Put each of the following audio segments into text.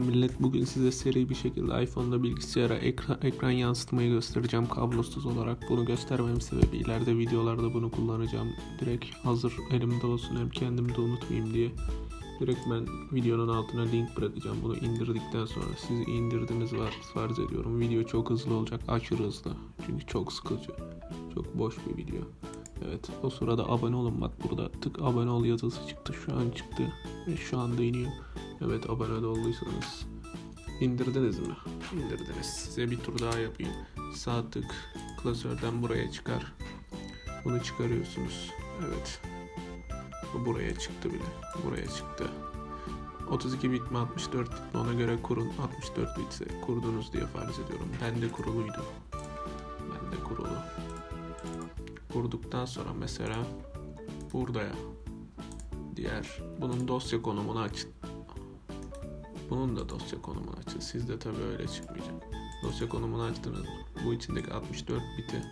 Millet bugün size seri bir şekilde iPhone'da bilgisayara ekran, ekran yansıtmayı göstereceğim kablosuz olarak. Bunu göstermem sebebi ileride videolarda bunu kullanacağım. Direkt hazır elimde olsun hem kendim de unutmayayım diye. Direkt ben videonun altına link bırakacağım. Bunu indirdikten sonra siz indirdiniz var farz ediyorum. Video çok hızlı olacak, aşırı hızlı. Çünkü çok sıkıcı. Çok boş bir video. Evet o sırada abone olun bak burada tık abone ol yazısı çıktı şu an çıktı şu anda iniyor. Evet abone de olduysanız indirdiniz mi? İndirdiniz. Size bir tur daha yapayım. Sağ tık klasörden buraya çıkar. Bunu çıkarıyorsunuz. Evet. Bu buraya çıktı bile. Buraya çıktı. 32 bit mi 64 bit mi ona göre kurun. 64 bitse kurdunuz diye farz ediyorum. Bende kuruluydu. Bende kurulu. Kurduktan sonra mesela burada ya diğer bunun dosya konumunu açın. Bunun da dosya konumunu açın. Sizde tabii öyle çıkmayacak. Dosya konumunu açtınız? Bu içindeki 64 biti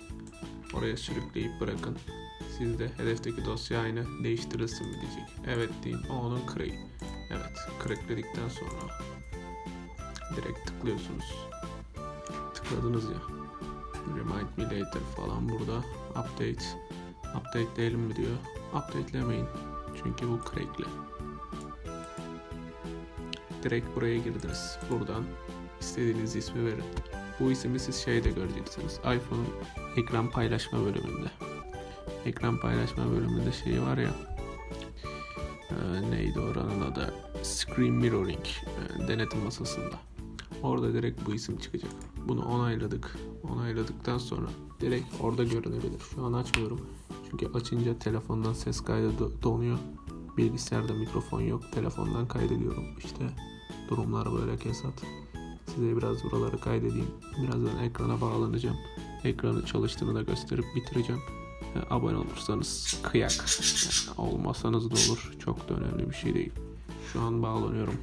oraya sürükleyip bırakın. Sizde hedefteki dosya aynı değiştirilsin mi diyecek. Evet deyin. O onun crack. Evet. Crackledikten sonra direkt tıklıyorsunuz. Tıkladınız ya. Remind me later falan burada. Update. Updateleyelim mi diyor. Updatelemeyin. Çünkü bu crackli. Direkt buraya girdiniz. Buradan istediğiniz ismi verin. Bu ismi siz şeyde göreceksiniz. iPhone'un ekran paylaşma bölümünde. Ekran paylaşma bölümünde şey var ya. e, neydi oranın adı? Screen Mirroring. e, denetim masasında. Orada direkt bu isim çıkacak. Bunu onayladık. Onayladıktan sonra direkt orada görünebilir. Şu an açmıyorum. Çünkü açınca telefondan ses kaydı do- donuyor. Bilgisayarda mikrofon yok. Telefondan kaydediyorum. İşte durumlar böyle kesat. Size biraz buraları kaydedeyim. Birazdan ekrana bağlanacağım. Ekranı çalıştığını da gösterip bitireceğim. E, Abone olursanız kıyak. Yani olmasanız da olur. Çok da önemli bir şey değil. Şu an bağlanıyorum.